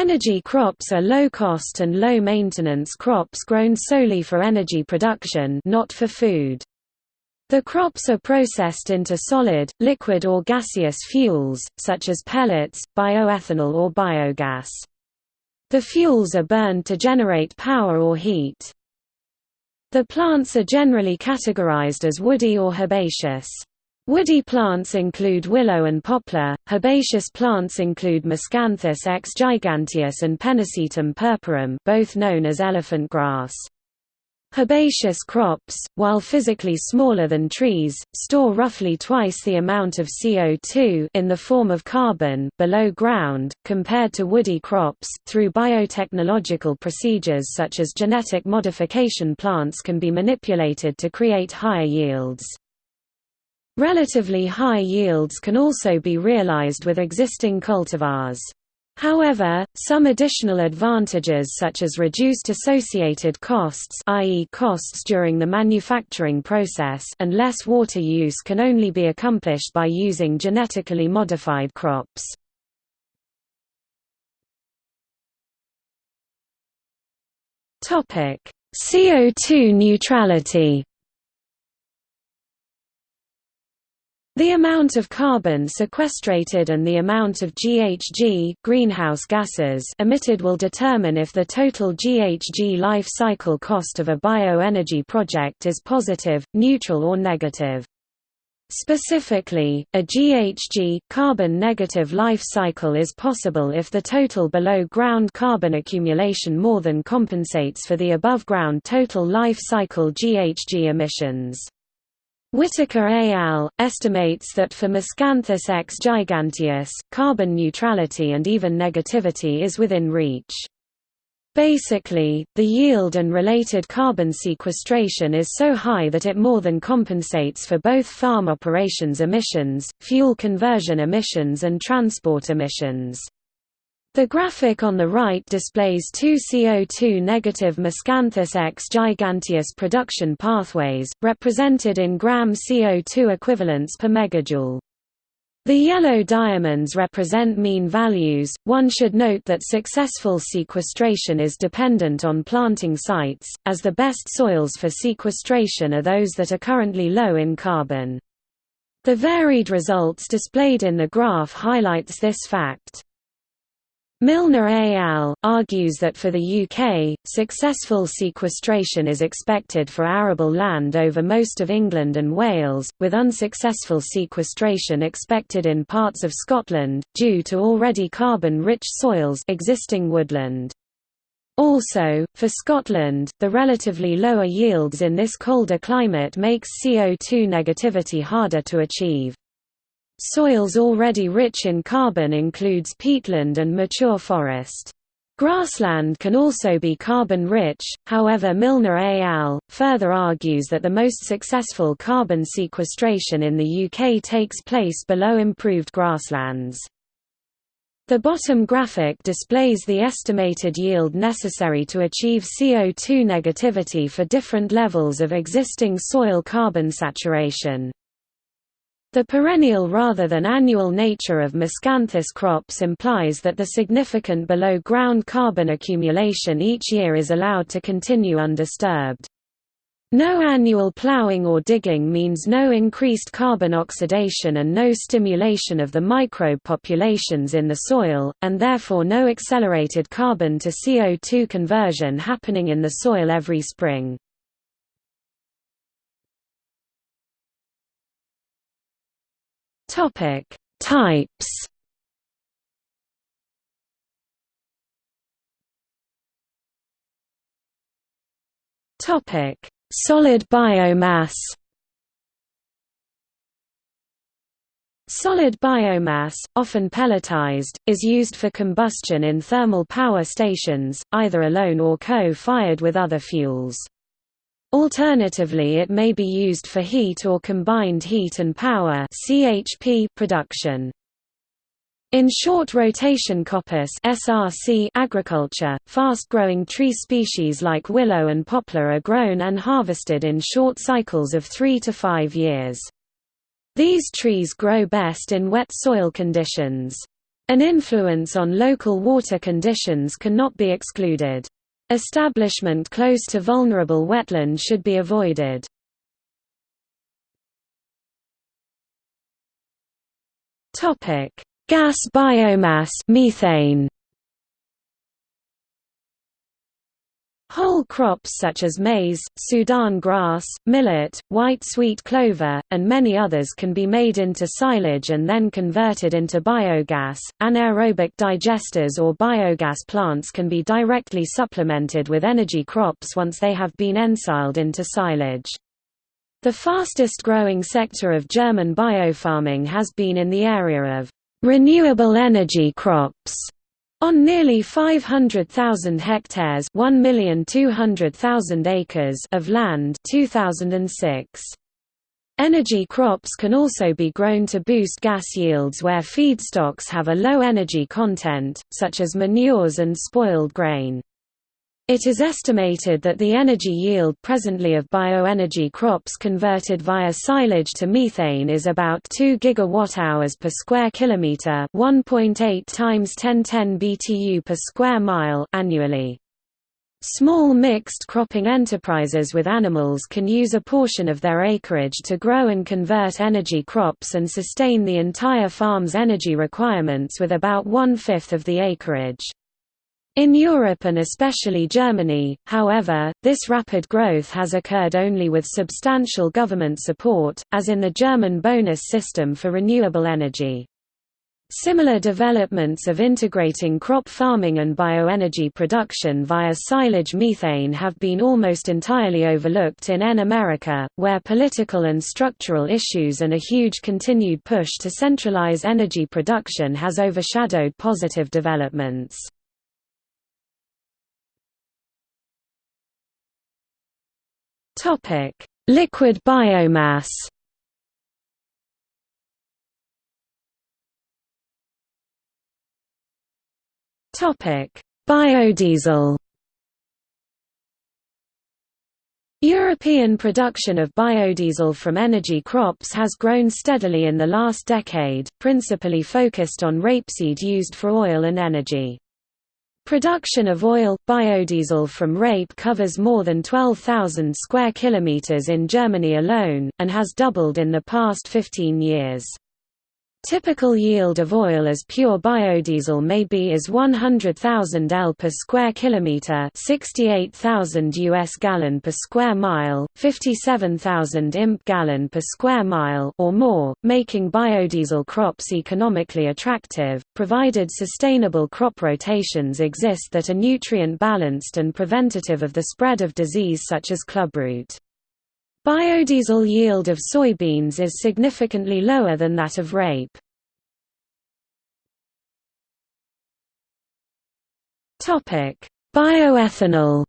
Energy crops are low-cost and low-maintenance crops grown solely for energy production not for food. The crops are processed into solid, liquid or gaseous fuels, such as pellets, bioethanol or biogas. The fuels are burned to generate power or heat. The plants are generally categorized as woody or herbaceous. Woody plants include willow and poplar, herbaceous plants include Miscanthus x giganteus and Pennisetum purpureum both known as elephant grass. Herbaceous crops, while physically smaller than trees, store roughly twice the amount of CO2 in the form of carbon below ground, compared to woody crops. Through biotechnological procedures such as genetic modification plants can be manipulated to create higher yields. Relatively high yields can also be realized with existing cultivars. However, some additional advantages such as reduced associated costs i.e. costs during the manufacturing process and less water use can only be accomplished by using genetically modified crops. CO2 neutrality The amount of carbon sequestrated and the amount of GHG greenhouse gases emitted will determine if the total GHG life cycle cost of a bioenergy project is positive, neutral or negative. Specifically, a GHG carbon negative life cycle is possible if the total below-ground carbon accumulation more than compensates for the above-ground total life cycle GHG emissions. Whitaker et al. estimates that for Miscanthus x giganteus, carbon neutrality and even negativity is within reach. Basically, the yield and related carbon sequestration is so high that it more than compensates for both farm operations emissions, fuel conversion emissions and transport emissions. The graphic on the right displays two CO2 negative Miscanthus X giganteus production pathways, represented in gram CO2 equivalents per megajoule. The yellow diamonds represent mean values. One should note that successful sequestration is dependent on planting sites, as the best soils for sequestration are those that are currently low in carbon. The varied results displayed in the graph highlights this fact. Milner al. argues that for the UK, successful sequestration is expected for arable land over most of England and Wales, with unsuccessful sequestration expected in parts of Scotland, due to already carbon-rich soils existing woodland. Also, for Scotland, the relatively lower yields in this colder climate makes CO2 negativity harder to achieve. Soils already rich in carbon includes peatland and mature forest. Grassland can also be carbon-rich, however Milner et al. further argues that the most successful carbon sequestration in the UK takes place below improved grasslands. The bottom graphic displays the estimated yield necessary to achieve CO2 negativity for different levels of existing soil carbon saturation. The perennial rather than annual nature of miscanthus crops implies that the significant below-ground carbon accumulation each year is allowed to continue undisturbed. No annual ploughing or digging means no increased carbon oxidation and no stimulation of the microbe populations in the soil, and therefore no accelerated carbon to CO2 conversion happening in the soil every spring. Topic: Types. Topic: Solid biomass. Solid biomass, often pelletized, is used for combustion in thermal power stations, either alone or co-fired with other fuels. Alternatively it may be used for heat or combined heat and power production. In short rotation coppice SRC agriculture, fast-growing tree species like willow and poplar are grown and harvested in short cycles of 3 to 5 years. These trees grow best in wet soil conditions. An influence on local water conditions cannot be excluded. Establishment close to vulnerable wetland should be avoided. Gas biomass methane. Whole crops such as maize, Sudan grass, millet, white sweet clover, and many others can be made into silage and then converted into biogas. Anaerobic digesters or biogas plants can be directly supplemented with energy crops once they have been ensiled into silage. The fastest growing sector of German biofarming has been in the area of renewable energy crops on nearly 500,000 hectares acres of land 2006. Energy crops can also be grown to boost gas yields where feedstocks have a low energy content, such as manures and spoiled grain. It is estimated that the energy yield presently of bioenergy crops converted via silage to methane is about 2 gigawatt-hours per square kilometer, 1.8 times 1010 BTU per square mile annually. Small mixed cropping enterprises with animals can use a portion of their acreage to grow and convert energy crops and sustain the entire farm's energy requirements with about one-fifth of the acreage. In Europe and especially Germany, however, this rapid growth has occurred only with substantial government support, as in the German bonus system for renewable energy. Similar developments of integrating crop farming and bioenergy production via silage methane have been almost entirely overlooked in N America, where political and structural issues and a huge continued push to centralize energy production has overshadowed positive developments. Topic: Liquid biomass. Topic: Biodiesel. European production of biodiesel from energy crops has grown steadily in the last decade, principally focused on rapeseed used for oil and energy. Production of oil, biodiesel from rape covers more than 12,000 square kilometers in Germany alone, and has doubled in the past 15 years. Typical yield of oil as pure biodiesel may be is 100,000 L per square kilometer, 68,000 US gallon per square mile, 57,000 imp gallon per square mile or more, making biodiesel crops economically attractive, provided sustainable crop rotations exist that are nutrient balanced and preventative of the spread of disease such as clubroot. Biodiesel yield of soybeans is significantly lower than that of rape. Bioethanol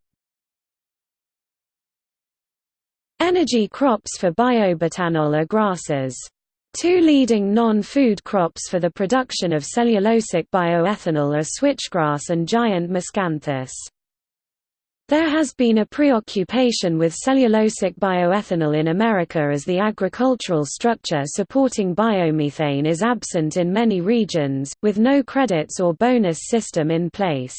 Energy crops for biobutanol are grasses. Two leading non-food crops for the production of cellulosic bioethanol are switchgrass and giant miscanthus. There has been a preoccupation with cellulosic bioethanol in America as the agricultural structure supporting biomethane is absent in many regions, with no credits or bonus system in place.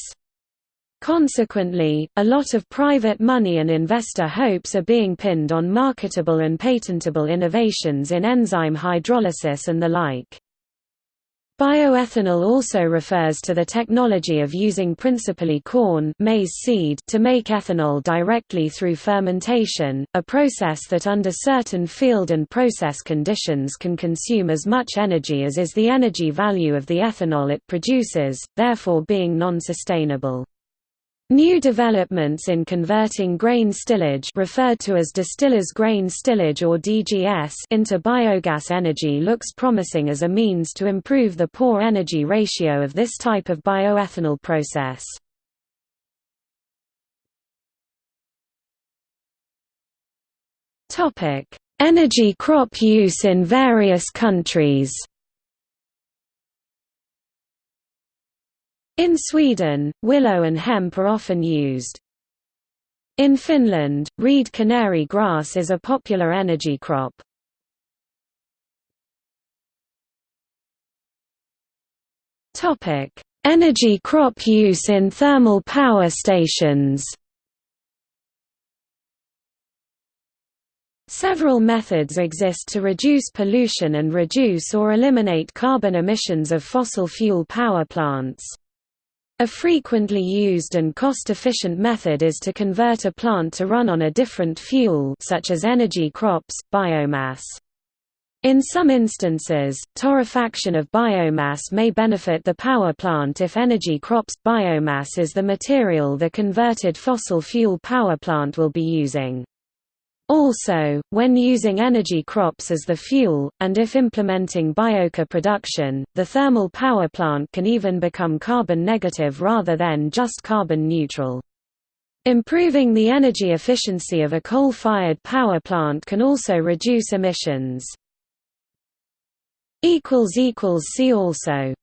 Consequently, a lot of private money and investor hopes are being pinned on marketable and patentable innovations in enzyme hydrolysis and the like. Bioethanol also refers to the technology of using principally corn maize seed to make ethanol directly through fermentation, a process that under certain field and process conditions can consume as much energy as is the energy value of the ethanol it produces, therefore being non-sustainable. New developments in converting grain stillage referred to as distiller's grain stillage or DGS into biogas energy looks promising as a means to improve the poor energy ratio of this type of bioethanol process. Energy crop use in various countries In Sweden, willow and hemp are often used. In Finland, reed canary grass is a popular energy crop. Energy crop use in thermal power stations Several methods exist to reduce pollution and reduce or eliminate carbon emissions of fossil fuel power plants. A frequently used and cost-efficient method is to convert a plant to run on a different fuel such as energy crops, biomass. In some instances, torrefaction of biomass may benefit the power plant if energy crops. Biomass is the material the converted fossil fuel power plant will be using. Also, when using energy crops as the fuel, and if implementing biochar production, the thermal power plant can even become carbon negative rather than just carbon neutral. Improving the energy efficiency of a coal-fired power plant can also reduce emissions. See also